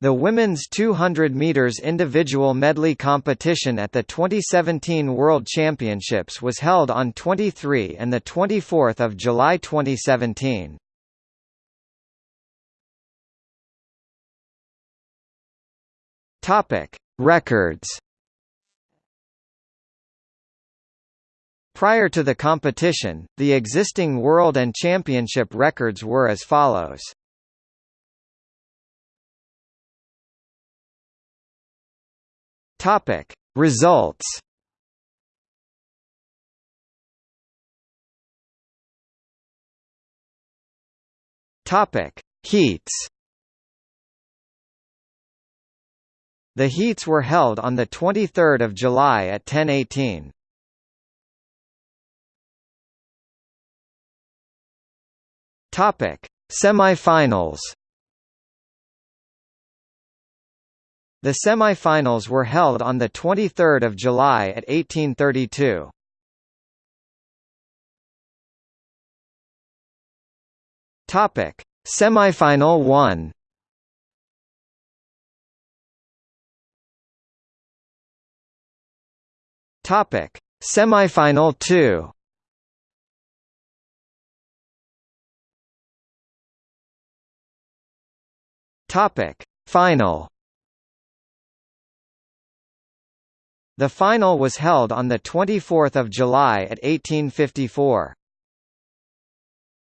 The women's 200 meters individual medley competition at the 2017 World Championships was held on 23 and the 24th of July 2017. Topic: Records. Prior to the competition, the existing world and championship records were as follows. Topic. Results Topic. Heats The heats were held on the 23rd of July at 10:18. Topic. Semifinals The semi-finals were held on 23 July at 1832. Topic: Semifinal 1. Topic: Semifinal 2. Topic: Final The final was held on 24 July at 1854.